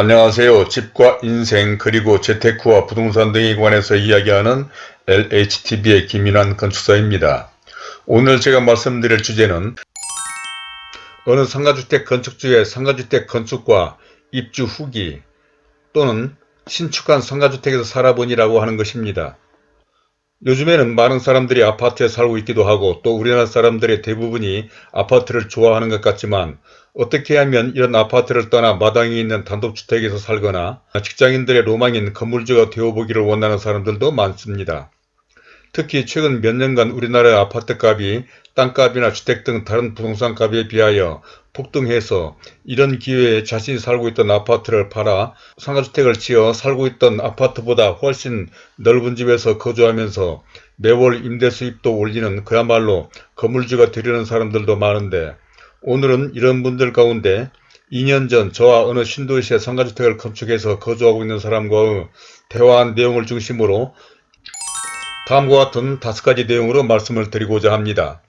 안녕하세요. 집과 인생 그리고 재테크와 부동산 등에 관해서 이야기하는 LHTV의 김인환 건축사입니다. 오늘 제가 말씀드릴 주제는 어느 상가주택 건축주의 상가주택 건축과 입주 후기 또는 신축한 상가주택에서 살아보니라고 하는 것입니다. 요즘에는 많은 사람들이 아파트에 살고 있기도 하고 또 우리나라 사람들의 대부분이 아파트를 좋아하는 것 같지만 어떻게 하면 이런 아파트를 떠나 마당에 있는 단독주택에서 살거나 직장인들의 로망인 건물주가 되어보기를 원하는 사람들도 많습니다. 특히 최근 몇 년간 우리나라의 아파트값이 땅값이나 주택 등 다른 부동산값에 비하여 폭등해서 이런 기회에 자신이 살고 있던 아파트를 팔아 상가주택을 지어 살고 있던 아파트보다 훨씬 넓은 집에서 거주하면서 매월 임대 수입도 올리는 그야말로 건물주가 되려는 사람들도 많은데 오늘은 이런 분들 가운데 2년 전 저와 어느 신도시의 상가주택을 건축해서 거주하고 있는 사람과의 대화한 내용을 중심으로 다음과 같은 다섯 가지 내용으로 말씀을 드리고자 합니다.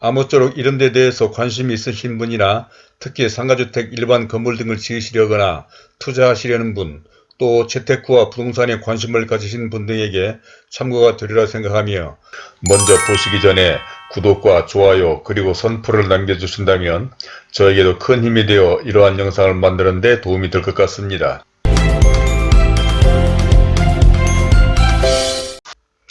아무쪼록 이런 데 대해서 관심이 있으신 분이나 특히 상가주택 일반 건물 등을 지으시려거나 투자하시려는 분, 또 재테크와 부동산에 관심을 가지신 분 등에게 참고가 되리라 생각하며 먼저 보시기 전에 구독과 좋아요 그리고 선풀을 남겨주신다면 저에게도 큰 힘이 되어 이러한 영상을 만드는 데 도움이 될 것 같습니다.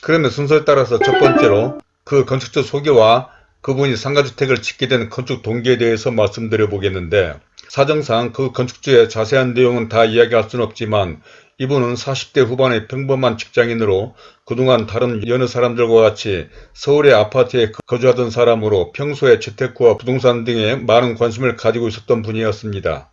그러면 순서에 따라서 첫 번째로 그 건축주 소개와 그분이 상가주택을 짓게 된 건축 동기에 대해서 말씀드려 보겠는데 사정상 그 건축주의 자세한 내용은 다 이야기할 수는 없지만 이분은 40대 후반의 평범한 직장인으로 그동안 다른 여느 사람들과 같이 서울의 아파트에 거주하던 사람으로 평소에 재테크와 부동산 등에 많은 관심을 가지고 있었던 분이었습니다.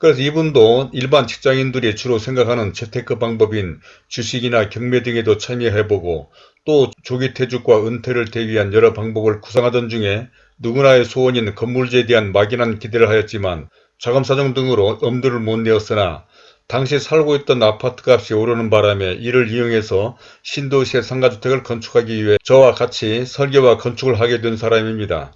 그래서 이분도 일반 직장인들이 주로 생각하는 재테크 방법인 주식이나 경매 등에도 참여해보고 또 조기 퇴직과 은퇴를 대비한 여러 방법을 구상하던 중에 누구나의 소원인 건물주에 대한 막연한 기대를 하였지만 자금 사정 등으로 엄두를 못 내었으나 당시 살고 있던 아파트값이 오르는 바람에 이를 이용해서 신도시의 상가주택을 건축하기 위해 저와 같이 설계와 건축을 하게 된 사람입니다.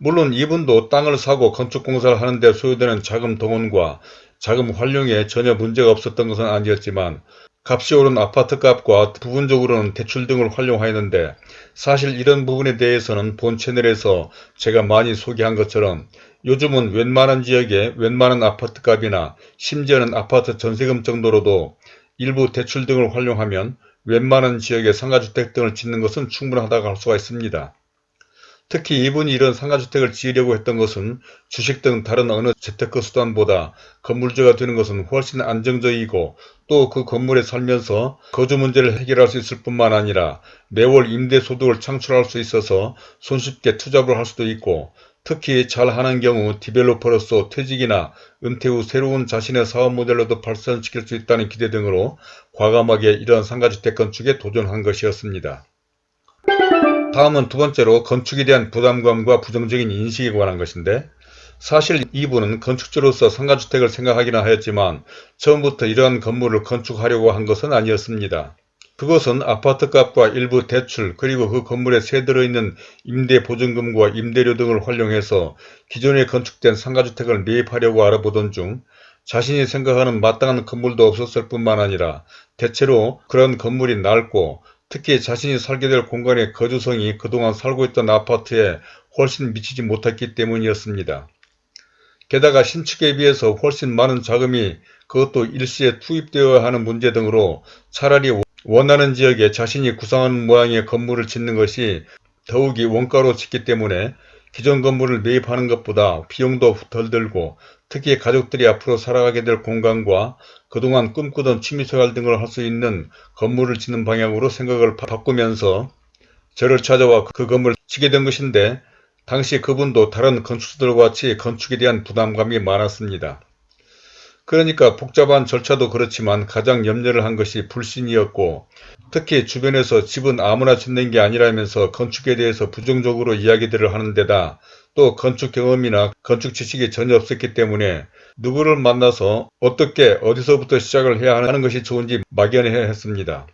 물론 이분도 땅을 사고 건축공사를 하는 데 소요되는 자금 동원과 자금 활용에 전혀 문제가 없었던 것은 아니었지만 값이 오른 아파트값과 부분적으로는 대출 등을 활용하였는데 사실 이런 부분에 대해서는 본 채널에서 제가 많이 소개한 것처럼 요즘은 웬만한 지역에 웬만한 아파트값이나 심지어는 아파트 전세금 정도로도 일부 대출 등을 활용하면 웬만한 지역에 상가주택 등을 짓는 것은 충분하다고 할 수가 있습니다. 특히 이분이 이런 상가주택을 지으려고 했던 것은 주식 등 다른 어느 재테크 수단보다 건물주가 되는 것은 훨씬 안정적이고 또 그 건물에 살면서 거주 문제를 해결할 수 있을 뿐만 아니라 매월 임대소득을 창출할 수 있어서 손쉽게 투잡을 할 수도 있고 특히 잘하는 경우 디벨로퍼로서 퇴직이나 은퇴 후 새로운 자신의 사업 모델로도 발전시킬 수 있다는 기대 등으로 과감하게 이러한 상가주택 건축에 도전한 것이었습니다. 다음은 두 번째로 건축에 대한 부담감과 부정적인 인식에 관한 것인데 사실 이분은 건축주로서 상가주택을 생각하기는 하였지만 처음부터 이러한 건물을 건축하려고 한 것은 아니었습니다. 그것은 아파트값과 일부 대출 그리고 그 건물에 새 들어 있는 임대보증금과 임대료 등을 활용해서 기존에 건축된 상가주택을 매입하려고 알아보던 중 자신이 생각하는 마땅한 건물도 없었을 뿐만 아니라 대체로 그런 건물이 낡고 특히 자신이 살게 될 공간의 거주성이 그동안 살고 있던 아파트에 훨씬 미치지 못했기 때문이었습니다. 게다가 신축에 비해서 훨씬 많은 자금이 그것도 일시에 투입되어야 하는 문제 등으로 차라리 원하는 지역에 자신이 구상하는 모양의 건물을 짓는 것이 더욱이 원가로 짓기 때문에 기존 건물을 매입하는 것보다 비용도 덜 들고 특히 가족들이 앞으로 살아가게 될 공간과 그동안 꿈꾸던 취미생활 등을 할 수 있는 건물을 짓는 방향으로 생각을 바꾸면서 저를 찾아와 그 건물을 짓게 된 것인데 당시 그분도 다른 건축수들과 같이 건축에 대한 부담감이 많았습니다. 그러니까 복잡한 절차도 그렇지만 가장 염려를 한 것이 불신이었고 특히 주변에서 집은 아무나 짓는 게 아니라면서 건축에 대해서 부정적으로 이야기들을 하는 데다 또 건축 경험이나 건축 지식이 전혀 없었기 때문에 누구를 만나서 어떻게 어디서부터 시작을 해야 하는 것이 좋은지 막연해 했습니다.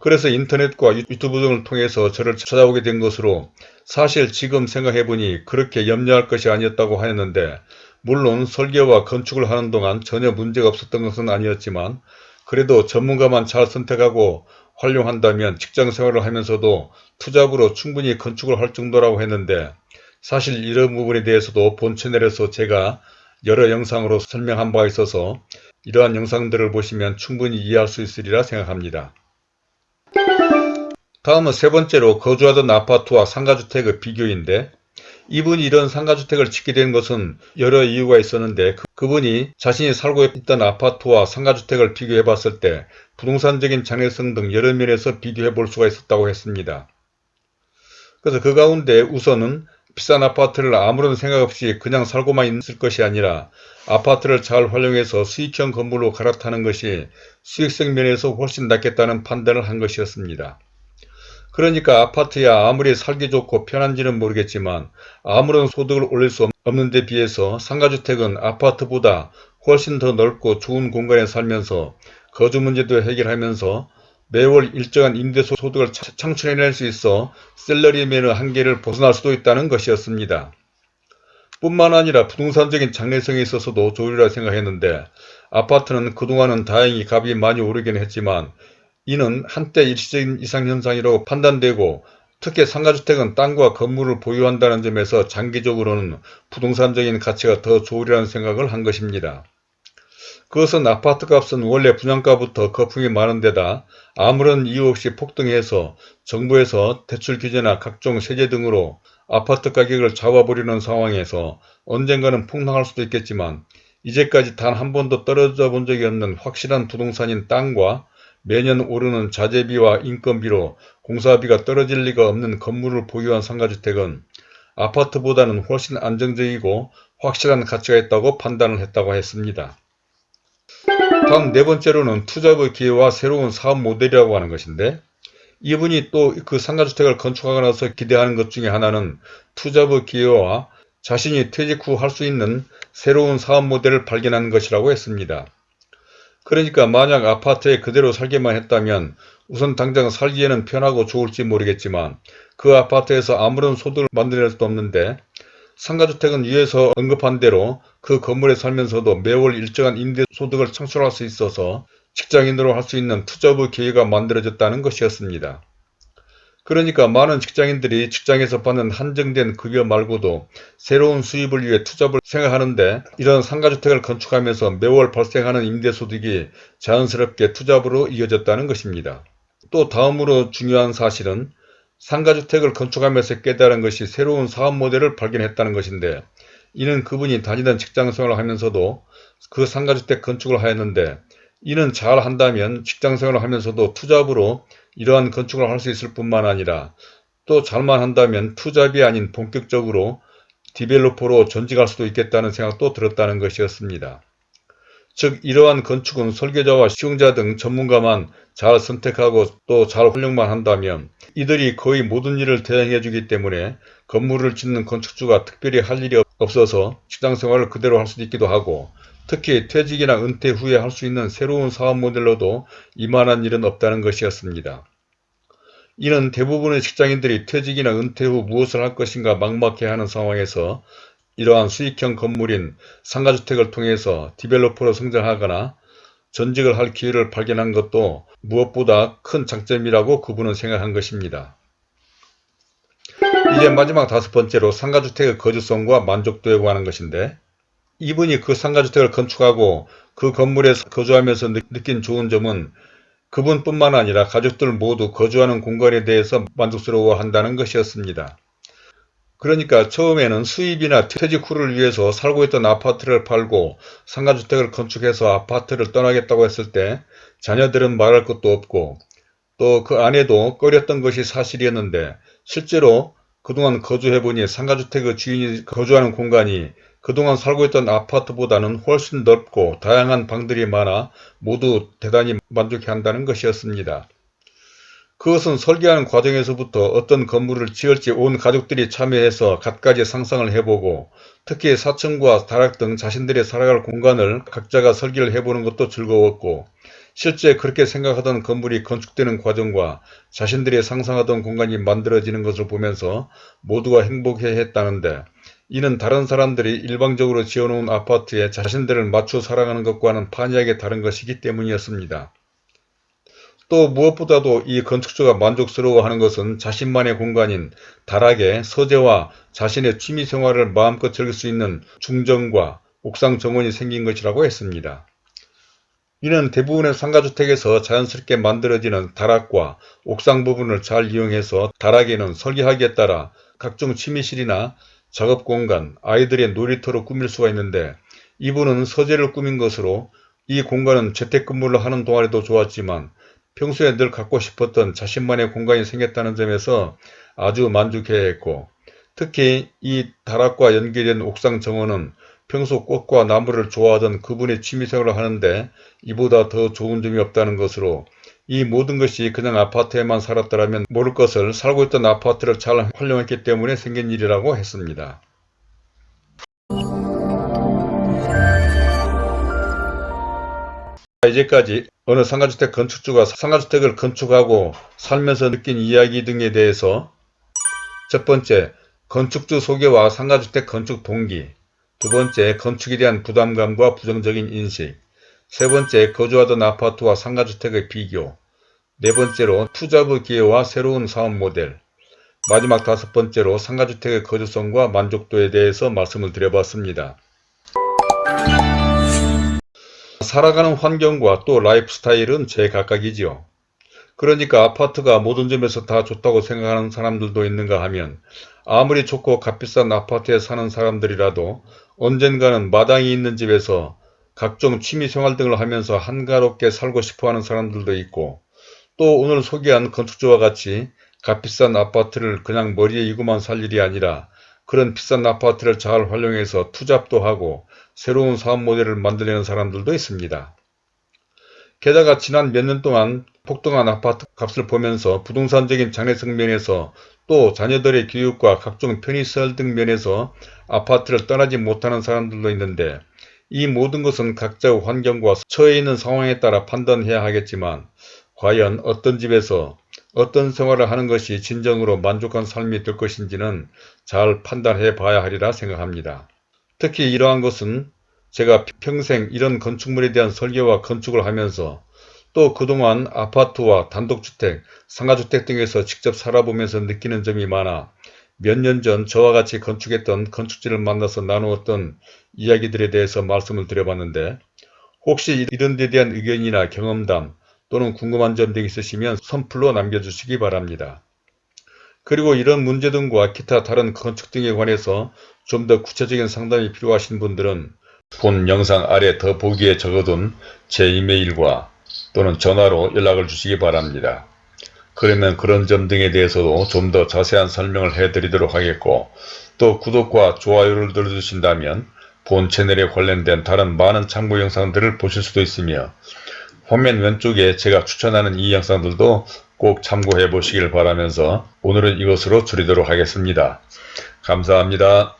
그래서 인터넷과 유튜브 등을 통해서 저를 찾아오게 된 것으로 사실 지금 생각해보니 그렇게 염려할 것이 아니었다고 하였는데 물론 설계와 건축을 하는 동안 전혀 문제가 없었던 것은 아니었지만 그래도 전문가만 잘 선택하고 활용한다면 직장생활을 하면서도 투잡으로 충분히 건축을 할 정도라고 했는데 사실 이런 부분에 대해서도 본 채널에서 제가 여러 영상으로 설명한 바가 있어서 이러한 영상들을 보시면 충분히 이해할 수 있으리라 생각합니다. 다음은 세 번째로 거주하던 아파트와 상가주택의 비교인데 이분이 이런 상가주택을 짓게 된 것은 여러 이유가 있었는데 그, 분이 자신이 살고 있던 아파트와 상가주택을 비교해 봤을 때 부동산적인 장애성 등 여러 면에서 비교해 볼 수가 있었다고 했습니다. 그래서 그 가운데 우선은 비싼 아파트를 아무런 생각 없이 그냥 살고만 있을 것이 아니라 아파트를 잘 활용해서 수익형 건물로 갈아타는 것이 수익성 면에서 훨씬 낫겠다는 판단을 한 것이었습니다. 그러니까 아파트야 아무리 살기 좋고 편한지는 모르겠지만 아무런 소득을 올릴 수 없는 데 비해서 상가주택은 아파트보다 훨씬 더 넓고 좋은 공간에 살면서 거주 문제도 해결하면서 매월 일정한 임대소득을 창출해낼 수 있어 셀러리맨의 한계를 벗어날 수도 있다는 것이었습니다. 뿐만 아니라 부동산적인 장래성에 있어서도 좋으리라 생각했는데 아파트는 그동안은 다행히 값이 많이 오르긴 했지만 이는 한때 일시적인 이상현상이라고 판단되고 특히 상가주택은 땅과 건물을 보유한다는 점에서 장기적으로는 부동산적인 가치가 더 좋으리라는 생각을 한 것입니다. 그것은 아파트값은 원래 분양가부터 거품이 많은 데다 아무런 이유 없이 폭등해서 정부에서 대출 규제나 각종 세제 등으로 아파트 가격을 잡아버리는 상황에서 언젠가는 폭락할 수도 있겠지만 이제까지 단 한 번도 떨어져 본 적이 없는 확실한 부동산인 땅과 매년 오르는 자재비와 인건비로 공사비가 떨어질 리가 없는 건물을 보유한 상가주택은 아파트보다는 훨씬 안정적이고 확실한 가치가 있다고 판단을 했다고 했습니다. 다음 네 번째로는 투잡의 기회와 새로운 사업 모델이라고 하는 것인데 이분이 또 그 상가주택을 건축하고 나서 기대하는 것 중에 하나는 투잡의 기회와 자신이 퇴직 후 할 수 있는 새로운 사업 모델을 발견하는 것이라고 했습니다. 그러니까 만약 아파트에 그대로 살기만 했다면 우선 당장 살기에는 편하고 좋을지 모르겠지만 그 아파트에서 아무런 소득을 만들어낼 수도 없는데 상가주택은 위에서 언급한 대로 그 건물에 살면서도 매월 일정한 임대소득을 창출할 수 있어서 직장인으로 할 수 있는 투잡의 기회가 만들어졌다는 것이었습니다. 그러니까 많은 직장인들이 직장에서 받는 한정된 급여 말고도 새로운 수입을 위해 투잡을 생각하는데 이런 상가주택을 건축하면서 매월 발생하는 임대소득이 자연스럽게 투잡으로 이어졌다는 것입니다. 또 다음으로 중요한 사실은 상가주택을 건축하면서 깨달은 것이 새로운 사업 모델을 발견했다는 것인데 이는 그분이 다니던 직장 생활을 하면서도 그 상가주택 건축을 하였는데 이는 잘 한다면 직장생활을 하면서도 투잡으로 이러한 건축을 할 수 있을 뿐만 아니라 또 잘만 한다면 투잡이 아닌 본격적으로 디벨로퍼로 전직할 수도 있겠다는 생각도 들었다는 것이었습니다. 즉 이러한 건축은 설계자와 시용자 등 전문가만 잘 선택하고 또 잘 활용만 한다면 이들이 거의 모든 일을 대행해 주기 때문에 건물을 짓는 건축주가 특별히 할 일이 없어서 직장생활을 그대로 할 수도 있기도 하고 특히 퇴직이나 은퇴 후에 할 수 있는 새로운 사업 모델로도 이만한 일은 없다는 것이었습니다. 이는 대부분의 직장인들이 퇴직이나 은퇴 후 무엇을 할 것인가 막막해하는 상황에서 이러한 수익형 건물인 상가주택을 통해서 디벨로퍼로 성장하거나 전직을 할 기회를 발견한 것도 무엇보다 큰 장점이라고 그분은 생각한 것입니다. 이제 마지막 다섯 번째로 상가주택의 거주성과 만족도에 관한 것인데 이분이 그 상가주택을 건축하고 그 건물에 거주하면서 느낀 좋은 점은 그분뿐만 아니라 가족들 모두 거주하는 공간에 대해서 만족스러워한다는 것이었습니다. 그러니까 처음에는 수입이나 퇴직 후를 위해서 살고 있던 아파트를 팔고 상가주택을 건축해서 아파트를 떠나겠다고 했을 때 자녀들은 말할 것도 없고 또 그 아내도 꺼렸던 것이 사실이었는데 실제로 그동안 거주해보니 상가주택의 주인이 거주하는 공간이 그동안 살고 있던 아파트보다는 훨씬 넓고 다양한 방들이 많아 모두 대단히 만족해 한다는 것이었습니다. 그것은 설계하는 과정에서부터 어떤 건물을 지을지 온 가족들이 참여해서 갖가지 상상을 해보고 특히 4층과 다락 등 자신들이 살아갈 공간을 각자가 설계를 해보는 것도 즐거웠고 실제 그렇게 생각하던 건물이 건축되는 과정과 자신들이 상상하던 공간이 만들어지는 것을 보면서 모두가 행복해 했다는데 이는 다른 사람들이 일방적으로 지어놓은 아파트에 자신들을 맞춰 살아가는 것과는 판이하게 다른 것이기 때문이었습니다. 또 무엇보다도 이 건축주가 만족스러워하는 것은 자신만의 공간인 다락에 서재와 자신의 취미생활을 마음껏 즐길 수 있는 중정과 옥상 정원이 생긴 것이라고 했습니다. 이는 대부분의 상가주택에서 자연스럽게 만들어지는 다락과 옥상 부분을 잘 이용해서 다락에는 설계하기에 따라 각종 취미실이나 작업공간, 아이들의 놀이터로 꾸밀 수가 있는데 이분은 서재를 꾸민 것으로 이 공간은 재택근무를 하는 동안에도 좋았지만 평소에 늘 갖고 싶었던 자신만의 공간이 생겼다는 점에서 아주 만족해야 했고 특히 이 다락과 연결된 옥상 정원은 평소 꽃과 나무를 좋아하던 그분의 취미생활을 하는데 이보다 더 좋은 점이 없다는 것으로 이 모든 것이 그냥 아파트에만 살았더라면 모를 것을 살고 있던 아파트를 잘 활용했기 때문에 생긴 일이라고 했습니다. 이제까지 어느 상가주택 건축주가 상가주택을 건축하고 살면서 느낀 이야기 등에 대해서 첫 번째, 건축주 소개와 상가주택 건축 동기 두 번째, 건축에 대한 부담감과 부정적인 인식 세 번째, 거주하던 아파트와 상가주택의 비교 네 번째로 투자부 기회와 새로운 사업 모델 마지막 다섯 번째로 상가주택의 거주성과 만족도에 대해서 말씀을 드려봤습니다. 살아가는 환경과 또 라이프 스타일은 제각각이지요. 그러니까 아파트가 모든 점에서 다 좋다고 생각하는 사람들도 있는가 하면 아무리 좋고 값비싼 아파트에 사는 사람들이라도 언젠가는 마당이 있는 집에서 각종 취미생활 등을 하면서 한가롭게 살고 싶어하는 사람들도 있고 또 오늘 소개한 건축주와 같이 값비싼 아파트를 그냥 머리에 이고만 살 일이 아니라 그런 비싼 아파트를 잘 활용해서 투잡도 하고 새로운 사업 모델을 만들려는 사람들도 있습니다. 게다가 지난 몇 년 동안 폭등한 아파트 값을 보면서 부동산적인 장래성 면에서 또 자녀들의 교육과 각종 편의시설 등 면에서 아파트를 떠나지 못하는 사람들도 있는데 이 모든 것은 각자의 환경과 처해 있는 상황에 따라 판단해야 하겠지만 과연 어떤 집에서 어떤 생활을 하는 것이 진정으로 만족한 삶이 될 것인지는 잘 판단해 봐야 하리라 생각합니다. 특히 이러한 것은 제가 평생 이런 건축물에 대한 설계와 건축을 하면서 또 그동안 아파트와 단독주택, 상가주택 등에서 직접 살아보면서 느끼는 점이 많아 몇 년 전 저와 같이 건축했던 건축지를 만나서 나누었던 이야기들에 대해서 말씀을 드려봤는데 혹시 이런 데 대한 의견이나 경험담 또는 궁금한 점 등 있으시면 선플로 남겨주시기 바랍니다. 그리고 이런 문제 등과 기타 다른 건축 등에 관해서 좀 더 구체적인 상담이 필요하신 분들은 본 영상 아래 더 보기에 적어둔 제 이메일과 또는 전화로 연락을 주시기 바랍니다. 그러면 그런 점 등에 대해서도 좀 더 자세한 설명을 해드리도록 하겠고 또 구독과 좋아요를 눌러주신다면 본 채널에 관련된 다른 많은 참고 영상들을 보실 수도 있으며 화면 왼쪽에 제가 추천하는 이 영상들도 꼭 참고해 보시길 바라면서 오늘은 이것으로 줄이도록 하겠습니다. 감사합니다.